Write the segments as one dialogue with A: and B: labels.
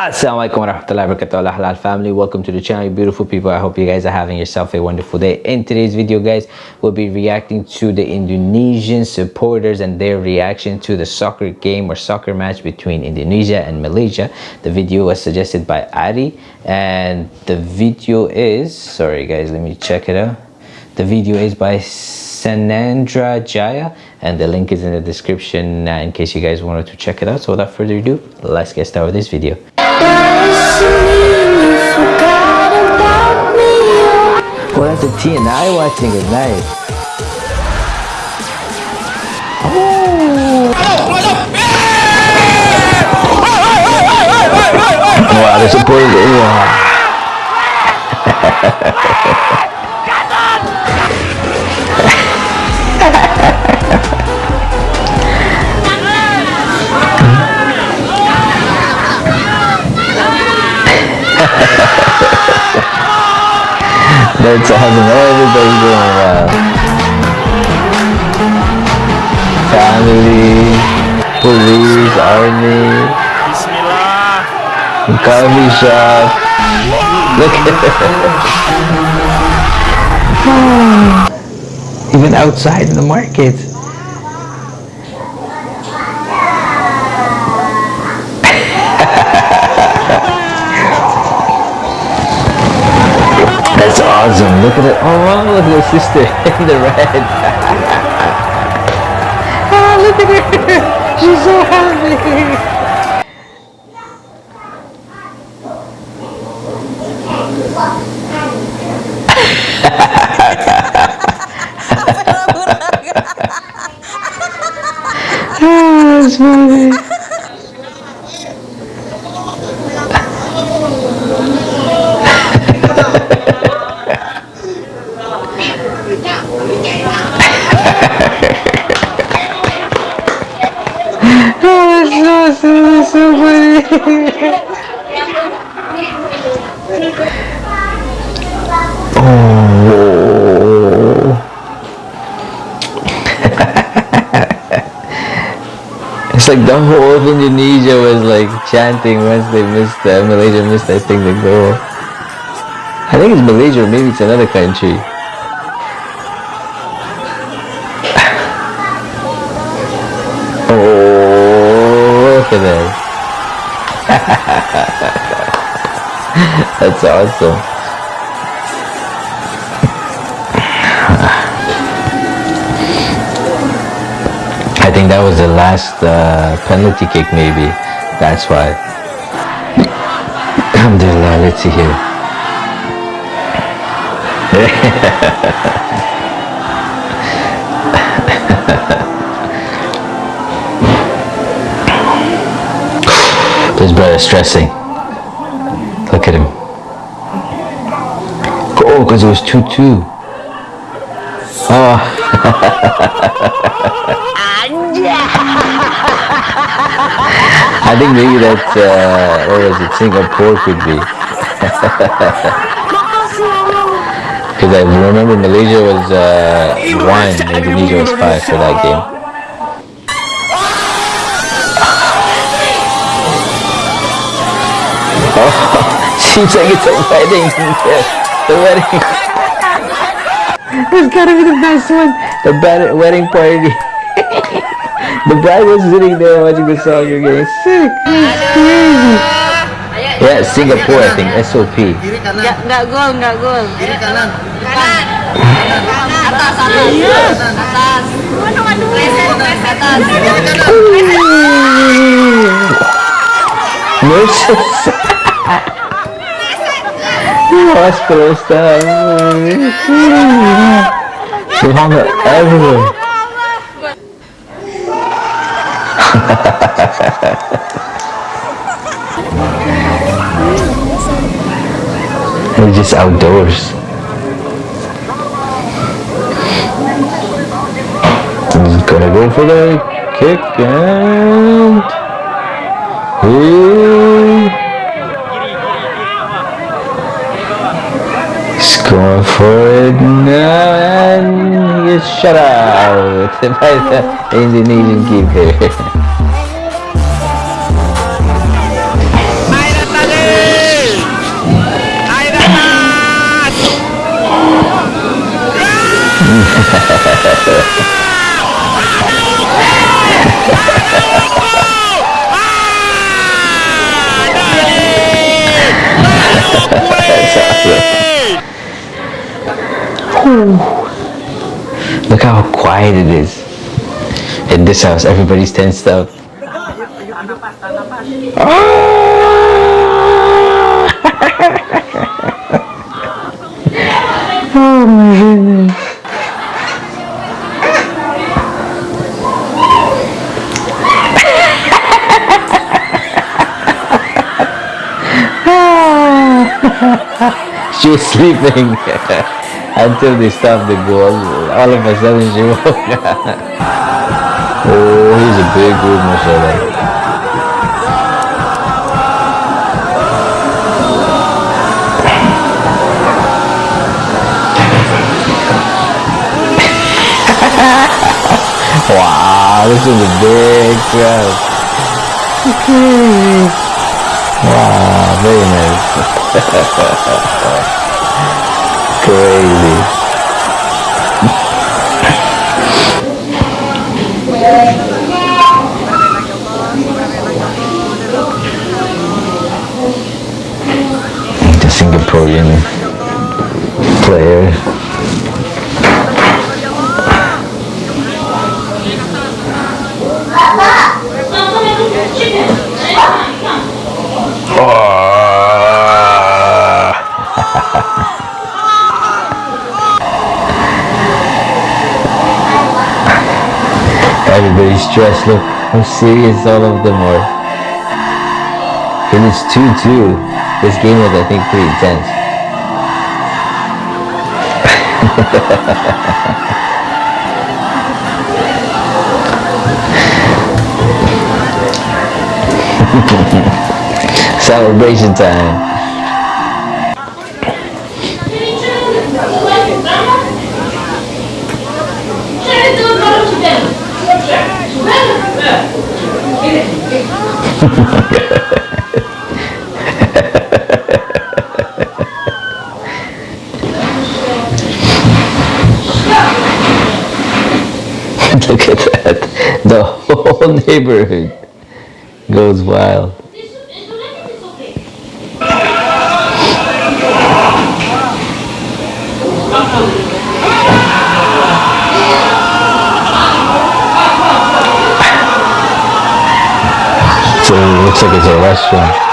A: Assalamualaikum warahmatullahi wabarakatuh. Halal family welcome to the channel beautiful people. I hope you guys are having yourself a wonderful day. In today's video guys we'll be reacting to the indonesian supporters and their reaction to the soccer game or soccer match between indonesia and malaysia. The video was suggested by ari and the video is sorry guys let me check it out. The video is by Sanandra Jaya and the link is in the description uh, in case you guys wanted to check it out. So without further ado let's get started with this video well that's a TNI watching it nice oh. wow the support wow That's awesome. Everybody's doing well. Family, police, army. Coffee shop. Look it. Hmm. Even outside in the market. Look at it. Oh, look at her sister in the red. oh, look at her. She's so happy. Ah, that's funny. So funny. oh. it's like the whole of Indonesia was like chanting once they missed the Malaysia missed I think the goal. I think it's Malaysia or maybe it's another country. Look at this. That's awesome. I think that was the last uh, penalty kick maybe. That's why. Alhamdulillah, let's see here. His brother stressing. Look at him. Oh, because it was 2-2. Oh. I think maybe that, uh, what was it, Singapore could be. Because I remember Malaysia was uh, 1, Indonesia was 5 for that game. Oh, seems like it's a wedding. the wedding. It's gotta be the best one. The wedding party. the bride was sitting there watching the song. You're getting sick. That's crazy. Yeah, Singapore, I think. SOP.
B: Nggak, nggak gol, nggak gol. Kiri kanan. Kanan. Atas, atas. Iya. Atas. Aduh, aduh. Leset, leset. Atas.
A: Nurses. Hospital stuff. She found it everywhere. We're just outdoors. He's gonna go for the kick and... Ooh. He's going for it now and you shut out by the Indonesian keeper. That's awesome. Look how quiet it is. In this house, everybody's tensed up. oh my goodness. she was sleeping until they stopped the goal. All of a sudden she woke up. Oh, he's a big dude, mashallah. wow, this is a big crowd. Wow, very nice. player. Everybody's stressed. Look how serious all of them are. And it's 2-2. This game was, I think, pretty intense. Celebration time. Look at that. The whole neighborhood goes wild. So it looks like it's a restaurant.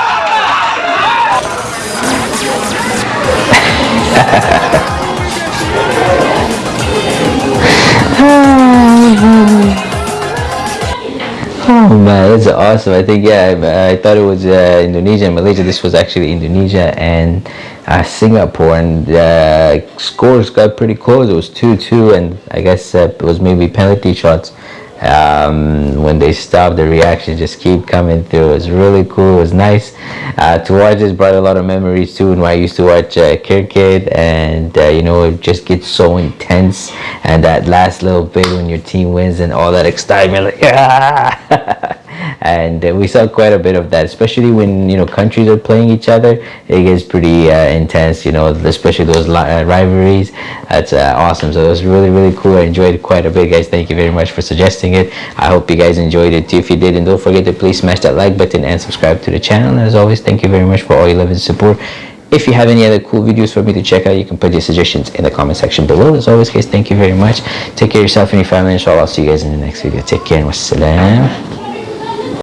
A: Oh man, that's awesome. I think, yeah, I, I thought it was uh, Indonesia and Malaysia. This was actually Indonesia and uh, Singapore. And uh, scores got pretty close. It was 2-2 and I guess uh, it was maybe penalty shots. Um, when they stop the reactions just keep coming through. it's really cool. it's nice uh, to watch. This brought a lot of memories too. When I used to watch uh, Cricket, and uh, you know, it just gets so intense. And that last little bit when your team wins and all that excitement, like, ah! And uh, we saw quite a bit of that especially when you know countries are playing each other it gets pretty uh, intense you know especially those uh, rivalries that's uh, awesome so it was really really cool i enjoyed it quite a bit guys thank you very much for suggesting it i hope you guys enjoyed it too if you did and don't forget to please smash that like button and subscribe to the channel and as always thank you very much for all your love and support if you have any other cool videos for me to check out, you can put your suggestions in the comment section below. As always, guys, thank you very much. Take care of yourself and your family. Inshallah, I'll see you guys in the next video. Take care and wassalam.